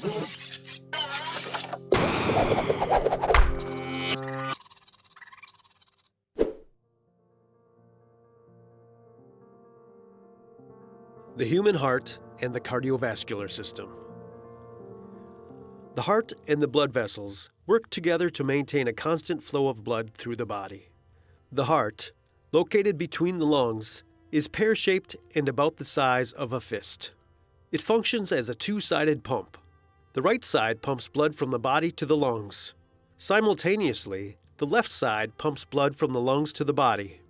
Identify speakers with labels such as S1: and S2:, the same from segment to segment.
S1: The human heart and the cardiovascular system. The heart and the blood vessels work together to maintain a constant flow of blood through the body. The heart, located between the lungs, is pear shaped and about the size of a fist. It functions as a two sided pump. The right side pumps blood from the body to the lungs. Simultaneously, the left side pumps blood from the lungs to the body.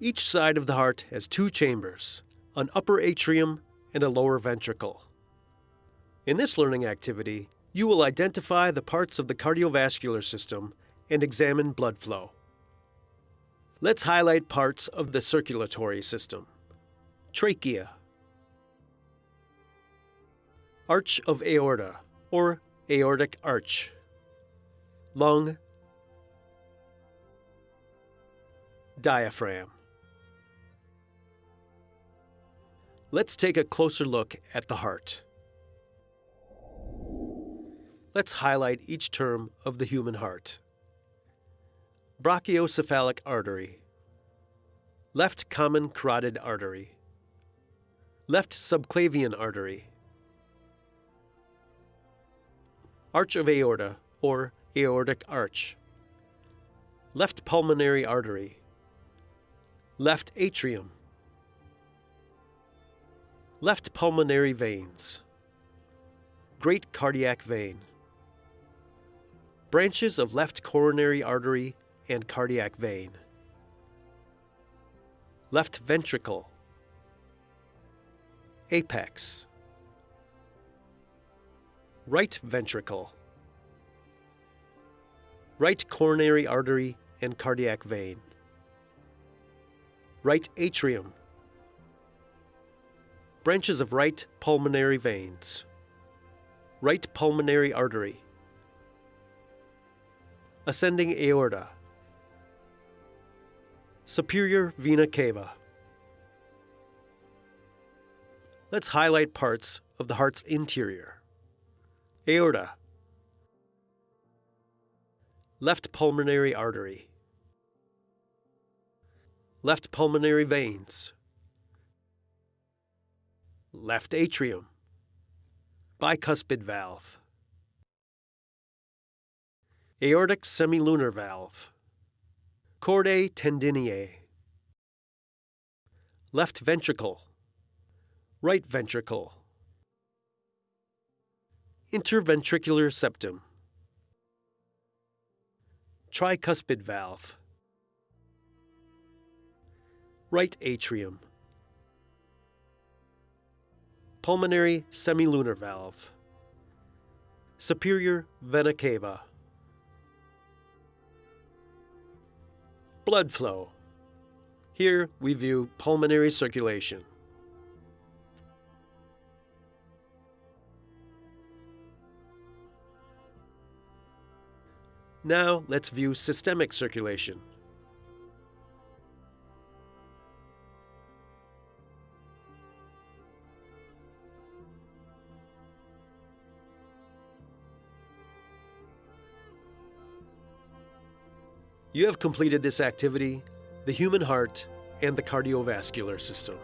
S1: Each side of the heart has two chambers an upper atrium and a lower ventricle. In this learning activity, you will identify the parts of the cardiovascular system and examine blood flow. Let's highlight parts of the circulatory system. Trachea, arch of aorta, or aortic arch, lung, diaphragm. Let's take a closer look at the heart. Let's highlight each term of the human heart. Brachiocephalic artery, left common carotid artery, left subclavian artery, arch of aorta or aortic arch, left pulmonary artery, left atrium, left pulmonary veins, great cardiac vein, branches of left coronary artery and cardiac vein. Left ventricle. Apex. Right ventricle. Right coronary artery and cardiac vein. Right atrium. Branches of right pulmonary veins. Right pulmonary artery. Ascending aorta Superior vena cava. Let's highlight parts of the heart's interior. Aorta. Left pulmonary artery. Left pulmonary veins. Left atrium. Bicuspid valve. Aortic semilunar valve. Chordae tendineae. Left ventricle. Right ventricle. Interventricular septum. Tricuspid valve. Right atrium. Pulmonary semilunar valve. Superior vena cava. Blood flow. Here we view pulmonary circulation. Now let's view systemic circulation. You have completed this activity, the human heart, and the cardiovascular system.